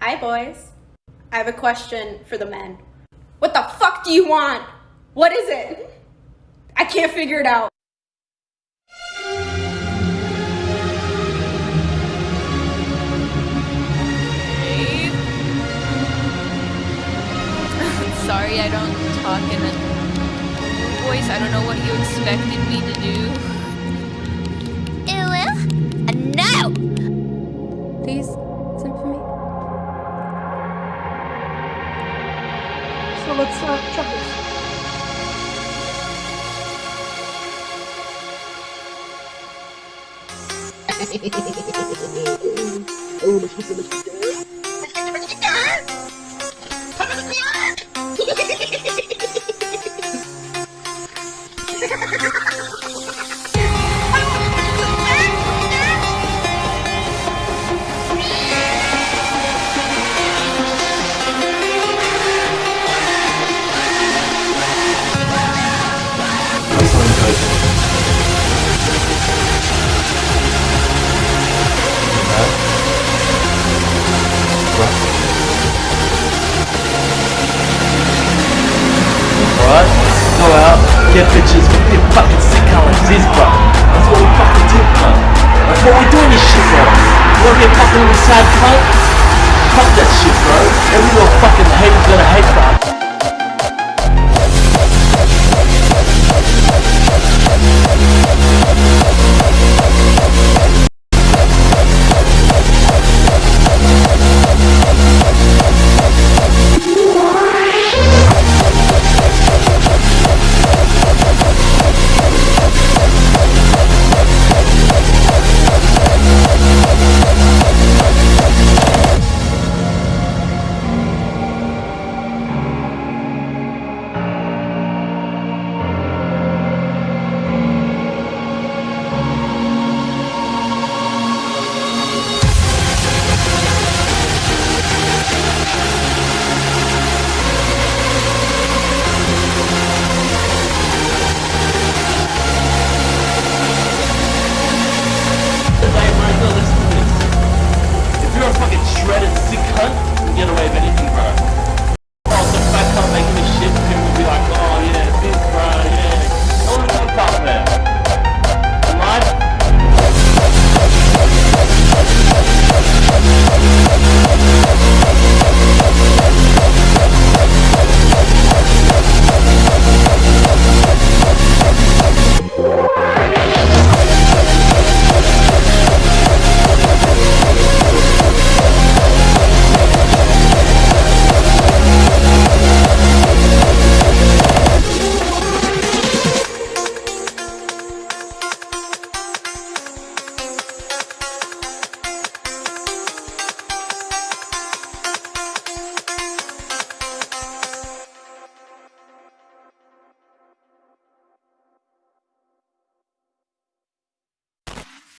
Hi, boys. I have a question for the men. What the fuck do you want? What is it? I can't figure it out. Sorry, I don't talk in a voice. I don't know what you expected me to do. So let's uh, try this. Alright? What we doing this shit, bro. You wanna be a fucking little sad cunt? Fuck that shit, bro. Every little fucking hater's gonna hate, bro. Shredded sick you can get away with anything, bro.